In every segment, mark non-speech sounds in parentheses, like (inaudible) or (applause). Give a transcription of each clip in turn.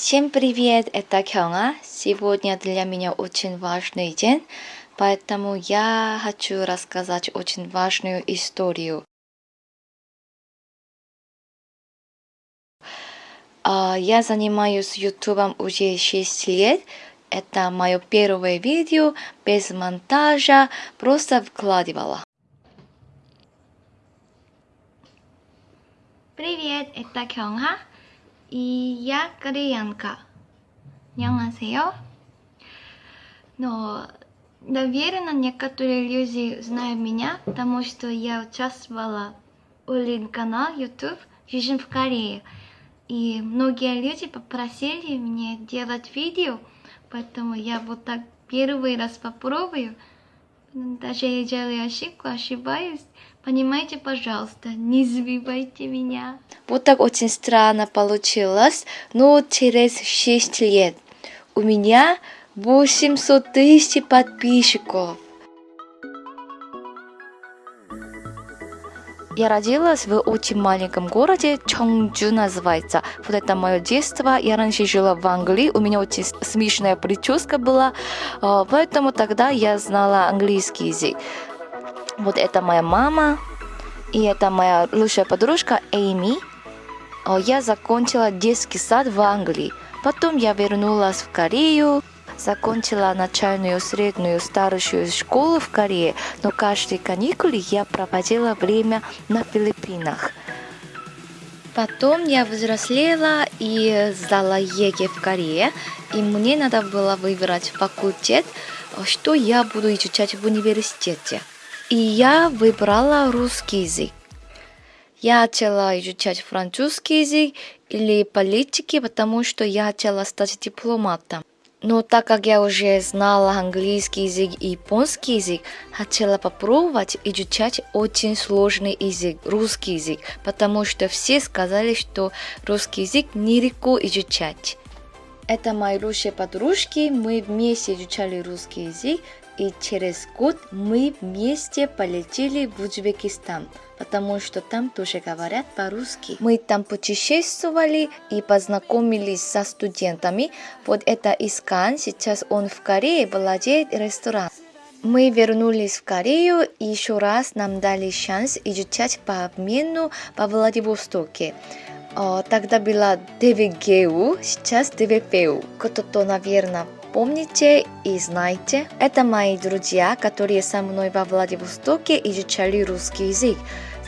Всем привет, это Кёнга. Сегодня для меня очень важный день, поэтому я хочу рассказать очень важную историю. А, я занимаюсь ютубом уже 6 лет. Это мое первое видео без монтажа, просто вкладывала. Привет, это Кёнга. И я кореянка. 안녕하세요. Но, наверное, некоторые люди знают меня, потому что я участвовала в Олин-канал YouTube «Жизнь в Корее». И многие люди попросили меня делать видео, поэтому я вот так первый раз попробую. Даже я делаю ошибку, ошибаюсь. Понимаете, пожалуйста, не сбивайте меня. Вот так очень странно получилось, но через 6 лет у меня 800 тысяч подписчиков. Я родилась в очень маленьком городе, Чонджу называется. Вот это мое детство. Я раньше жила в Англии, у меня очень смешная прическа была, а, поэтому тогда я знала английский язык. Вот это моя мама, и это моя лучшая подружка Эйми. Я закончила детский сад в Англии. Потом я вернулась в Корею, закончила начальную, среднюю, старшую школу в Корее, но каждые каникулы я проводила время на Филиппинах. Потом я взрослела и сдала ЕГЭ в Корее, и мне надо было выбрать факультет, что я буду изучать в университете. И я выбрала русский язык. Я хотела изучать французский язык или политики, потому что я хотела стать дипломатом. Но так как я уже знала английский язык и японский язык, хотела попробовать изучать очень сложный язык, русский язык, потому что все сказали, что русский язык нелегко изучать. Это мои лучшие подружки, мы вместе изучали русский язык, и через год мы вместе полетели в Узбекистан, потому что там тоже говорят по-русски. Мы там путешествовали и познакомились со студентами. Вот это Искан, сейчас он в Корее владеет рестораном. Мы вернулись в Корею и еще раз нам дали шанс изучать по обмену по Владивостоке. Тогда была ДВГУ, сейчас ДВПУ. Кто-то, наверное, помните и знаете. Это мои друзья, которые со мной во Владивостоке изучали русский язык.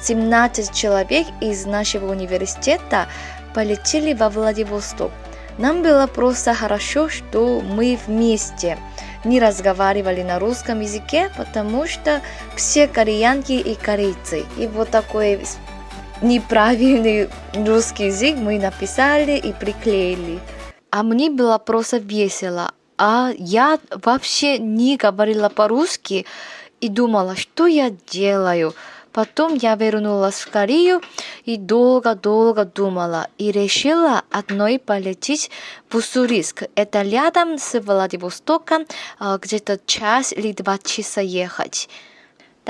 17 человек из нашего университета полетели во Владивосток. Нам было просто хорошо, что мы вместе не разговаривали на русском языке, потому что все кореянки и корейцы. И вот такой неправильный русский язык мы написали и приклеили. А мне было просто весело. А я вообще не говорила по-русски и думала, что я делаю. Потом я вернулась в Корею и долго-долго думала и решила одной полететь в Уссурийск. Это рядом с Владивостоком, а, где-то час или два часа ехать.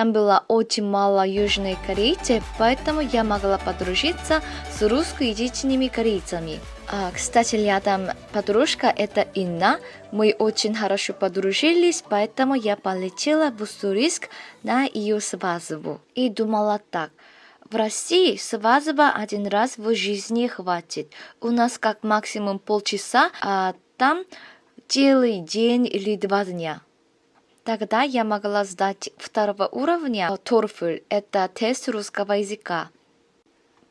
Там было очень мало южных корейцев, поэтому я могла подружиться с русскоязычными корейцами. А, кстати, рядом подружка это Инна. Мы очень хорошо подружились, поэтому я полетела в Уссурийск на ее свадьбу. И думала так. В России свадьба один раз в жизни хватит. У нас как максимум полчаса, а там целый день или два дня. Тогда я могла сдать второго уровня TOEFL, это тест русского языка.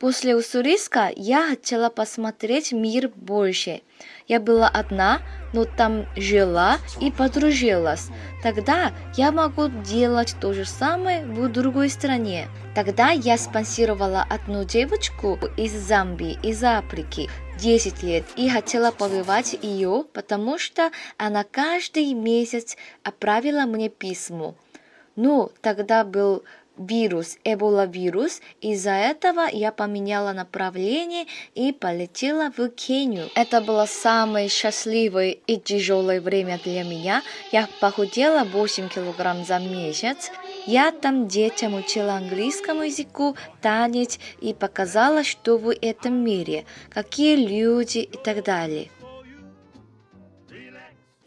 После Уссурийска я хотела посмотреть мир больше. Я была одна, но там жила и подружилась. Тогда я могу делать то же самое в другой стране. Тогда я спонсировала одну девочку из Замбии, из Африки, 10 лет и хотела побывать ее, потому что она каждый месяц отправила мне письмо. Ну, тогда был вирус, эбола-вирус. Из-за этого я поменяла направление и полетела в Кению. Это было самое счастливое и тяжелое время для меня. Я похудела 8 килограмм за месяц. Я там детям учила английскому языку, танец и показала, что в этом мире, какие люди и так далее.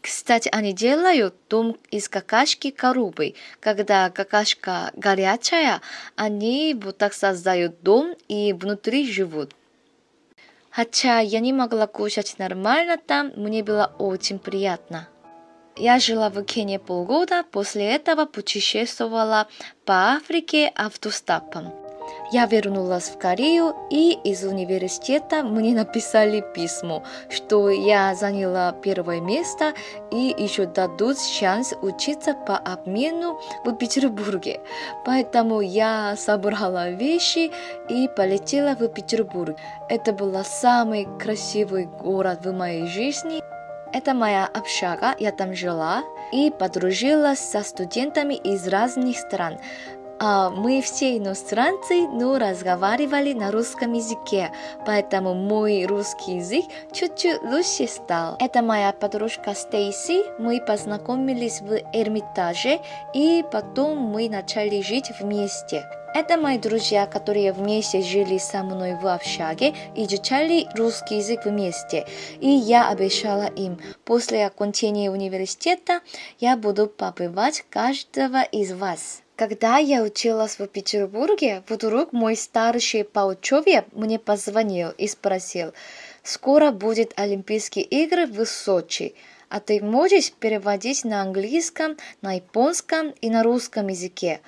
Кстати, они делают дом из какашки коробы. Когда какашка горячая, они вот так создают дом и внутри живут. Хотя я не могла кушать нормально там, мне было очень приятно. Я жила в Кении полгода, после этого путешествовала по Африке автостопом. Я вернулась в Корею, и из университета мне написали письмо, что я заняла первое место и еще дадут шанс учиться по обмену в Петербурге. Поэтому я собрала вещи и полетела в Петербург. Это был самый красивый город в моей жизни. Это моя общага, я там жила и подружилась со студентами из разных стран. А мы все иностранцы, но разговаривали на русском языке, поэтому мой русский язык чуть-чуть лучше стал. Это моя подружка Стейси, мы познакомились в Эрмитаже, и потом мы начали жить вместе. Это мои друзья, которые вместе жили со мной в общаге и изучали русский язык вместе. И я обещала им, после окончания университета я буду побывать каждого из вас. Когда я училась в Петербурге, вдруг мой старший по учебе мне позвонил и спросил, скоро будет Олимпийские игры в Сочи, а ты можешь переводить на английском, на японском и на русском языке?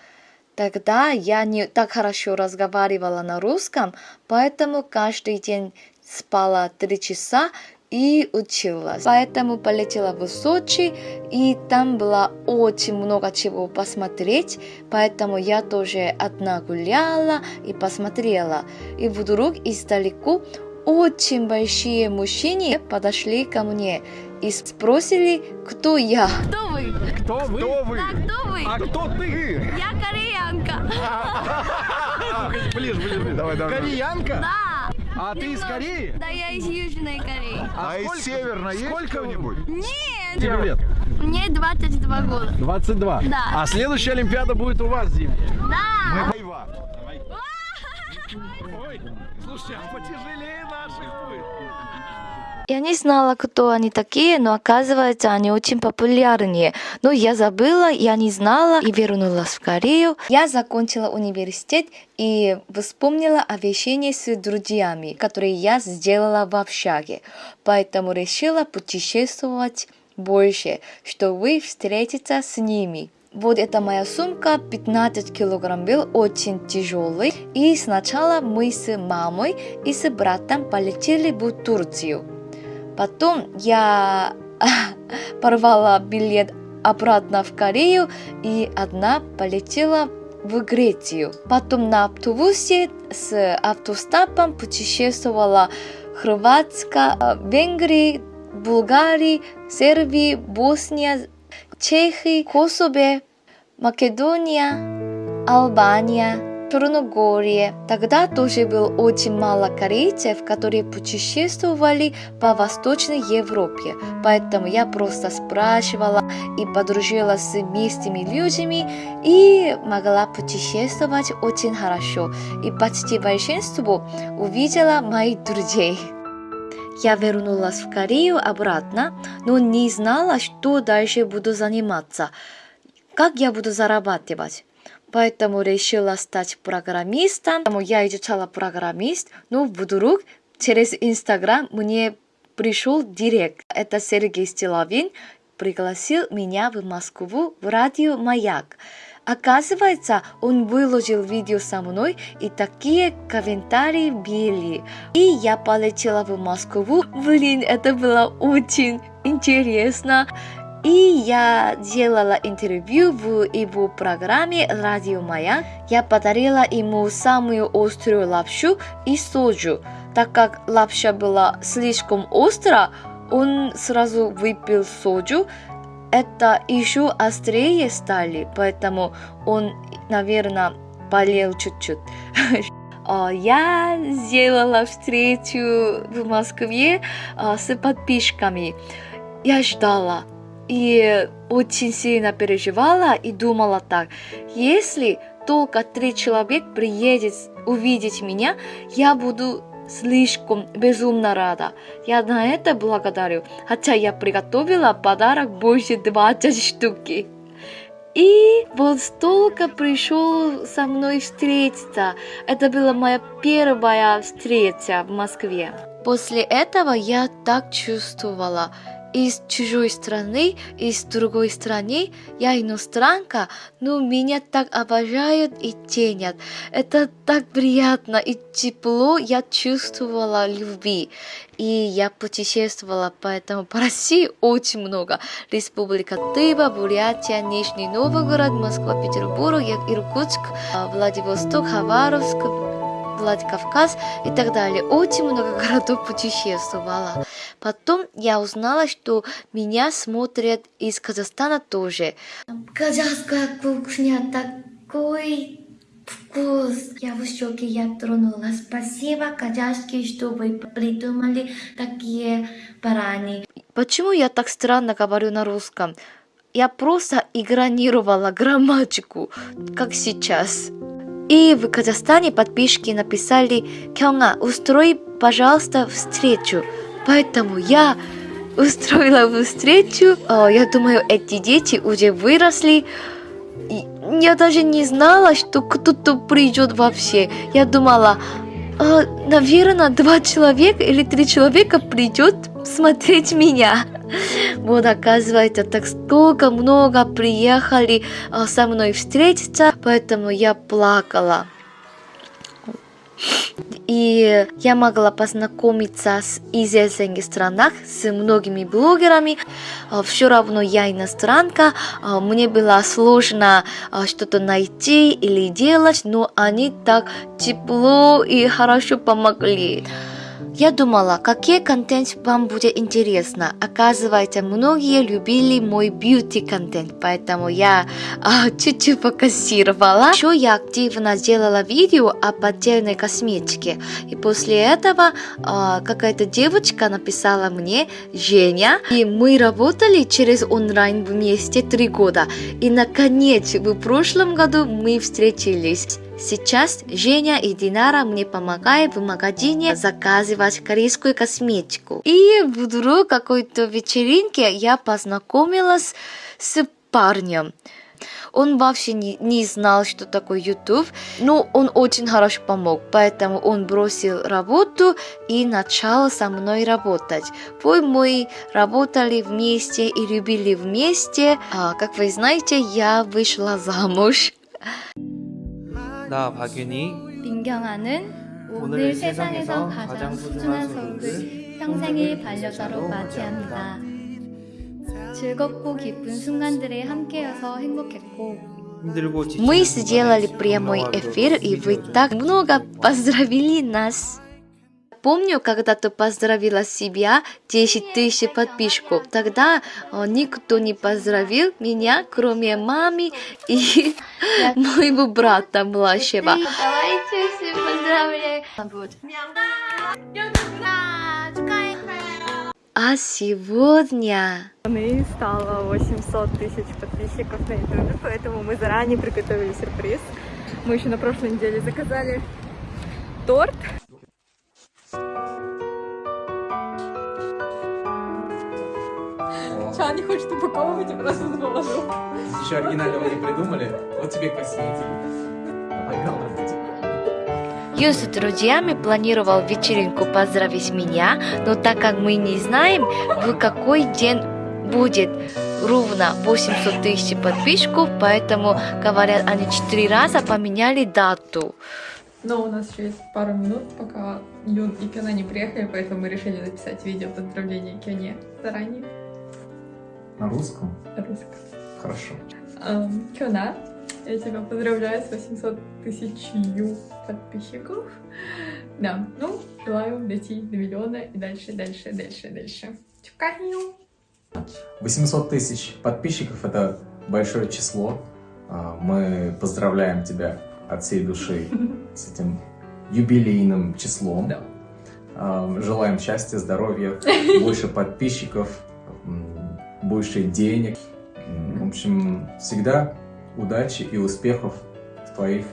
Тогда я не так хорошо разговаривала на русском, поэтому каждый день спала три часа и училась. Поэтому полетела в Сочи, и там было очень много чего посмотреть, поэтому я тоже одна гуляла и посмотрела. И вдруг издалеку очень большие мужчины подошли ко мне и спросили, кто я. Кто вы? Кто вы? Кто вы? Да, кто вы? А кто ты? Я кореянка. Ближе, ближе. Давай, давай. Кореянка? Да. А ты из Кореи? Да, я из Южной Кореи. А, из Северной есть кто-нибудь? Нет. Тебе лет? Мне 22 года. 22? Да. А следующая Олимпиада будет у вас, Дима? Да. А. Я не знала, кто они такие, но оказывается, они очень популярные. Но я забыла, я не знала и вернулась в Корею. Я закончила университет и вспомнила о вещении с друзьями, которые я сделала в общаге. Поэтому решила путешествовать больше, чтобы встретиться с ними. Вот эта моя сумка 15 килограмм был очень тяжелый. И сначала мы с мамой и с братом полетели в Турцию. Потом я (laughs) порвала билет обратно в Корею и одна полетела в Грецию. Потом на автобусе с автостопом путешествовала Хорватска, Венгрии, Bulgarии, Сербии, Босния, Чехии, Косово, Македония, Албания, Черногории. Тогда тоже было очень мало корейцев, которые путешествовали по Восточной Европе. Поэтому я просто спрашивала и подружилась с местными людьми и могла путешествовать очень хорошо. И почти большинство увидела моих друзей. Я вернулась в Корею обратно, но не знала, что дальше буду заниматься. Как я буду зарабатывать? Поэтому решила стать программистом. Поэтому я изучала программист, но вдруг через Инстаграм мне пришел директ. Это Сергей Стилавин пригласил меня в Москву в радио «Маяк». Оказывается, он выложил видео со мной, и такие комментарии были. И я полетела в Москву. Блин, это было очень интересно. И я делала интервью в его программе «Радио Маяк». Я подарила ему самую острую лапшу и соджу. Так как лапша была слишком острая, он сразу выпил соджу. Это еще острее стали, поэтому он, наверное, болел чуть-чуть. (laughs) А, я сделала встречу в Москве а, с подписчиками. Я ждала, и очень сильно переживала и думала так, если только три человека приедет увидеть меня, я буду слишком безумно рада. Я на это благодарю, хотя я приготовила подарок больше 20 штуки. И вот столько пришел со мной встретиться. Это была моя первая встреча в Москве. После этого я так чувствовала. Из чужой страны, из другой страны, я иностранка, но меня так обожают и ценят. Это так приятно и тепло я чувствовала любви. И я путешествовала поэтому по России очень много. Республика Тыва, Бурятия, Нижний Новгород, Москва, Петербург, Иркутск, Владивосток, Хабаровск, Владикавказ и так далее. Очень много городов путешествовала. Потом я узнала, что меня смотрят из Казахстана тоже. Казахская кухня такой вкус. Я в шоке, я тронула. Спасибо, казахские, что вы придумали такие барани. Почему я так странно говорю на русском? Я просто игнорировала грамматику, как сейчас. И в Казахстане подписчики написали «Кёнга, устрой, пожалуйста, встречу». Поэтому я устроила встречу. Я думаю, эти дети уже выросли. Я даже не знала, что кто-то придет вообще. Я думала, наверное, два человека или три человека придет смотреть меня. Вот оказывается, так столько много приехали а, со мной встретиться, поэтому я плакала. И я могла познакомиться с известных странах, с многими блогерами. А, Все равно я иностранка, а, мне было сложно что-то найти или делать, но они так тепло и хорошо помогли. Я думала, какие контент вам будет интересно. Оказывается, многие любили мой бьюти-контент, поэтому я а, чуть-чуть покассировала. Еще я активно сделала видео о поддельной косметике. И после этого а, какая-то девочка написала мне, Женя, и мы работали через онлайн вместе три года. И наконец, в прошлом году мы встретились. Сейчас Женя и Динара мне помогают в магазине заказывать корейскую косметику. И вдруг какой-то вечеринке я познакомилась с парнем. Он вообще не, не знал, что такое YouTube, но он очень хорошо помог, поэтому он бросил работу и начал со мной работать. Пой мы работали вместе и любили вместе. А, как вы знаете, я вышла замуж. 나 박윤희 민경아는 오늘 세상에서 가장 소중한 서울을 평생의 반려자로 맞이합니다. 즐겁고 기쁜 순간들에 함께여서 행복했고 힘들고 지친 Мы сделали прямой эфир, и вы так много поздравили нас. Помню, когда ты поздравила себя 10 тысяч подписчиков. Тогда э, никто не поздравил меня, кроме мамы и (laughs) моего брата младшего. Давайте все поздравляем. А сегодня И стало 800 тысяч подписчиков на YouTube, поэтому мы заранее приготовили сюрприз. Мы еще на прошлой неделе заказали торт. Ча не хочет упаковывать, я просто наложу. Еще оригинального не придумали. Вот тебе косметика. Юн с друзьями планировал вечеринку поздравить меня, но так как мы не знаем, в какой день будет ровно 800 тысяч подписчиков, поэтому, говорят, они четыре раза поменяли дату. Но у нас еще есть пару минут, пока Юн и Кёна не приехали, поэтому мы решили записать видео поздравления Кёне заранее. На русском? Русском. Хорошо. Эм, Кёна, я тебя поздравляю с 800 тысячью подписчиков. Да, ну, желаю дойти до миллиона и дальше, дальше, дальше, дальше. Чукаю! 800 тысяч подписчиков – это большое число. А, Мы поздравляем тебя от всей души с этим юбилейным числом. Да. Желаем счастья, здоровья, (laughs) больше подписчиков, больше денег. В общем, всегда удачи и успехов в твоих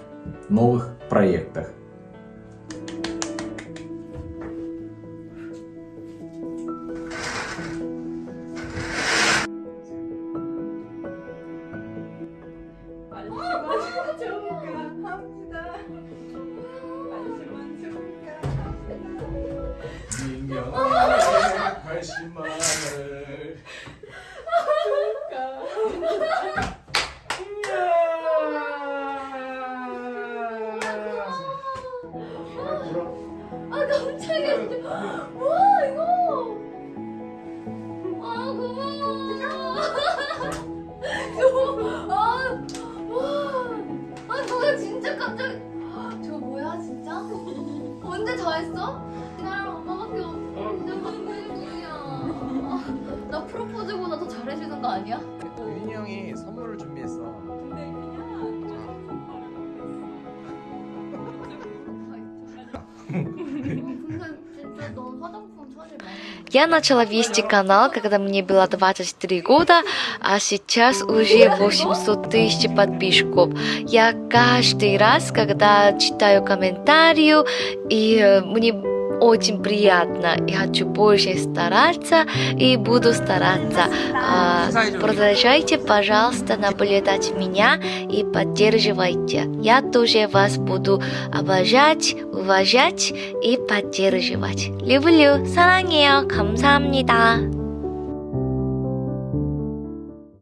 новых проектах. Я начала вести канал, когда мне было 23 года, а сейчас уже 800 тысяч подписчиков. Я каждый раз, когда читаю комментарии, и э, мне очень приятно, и хочу больше стараться, и буду стараться. А, продолжайте, пожалуйста, наблюдать меня и поддерживайте. Я тоже вас буду обожать, уважать и поддерживать. люблю, 사랑해요, 감사합니다.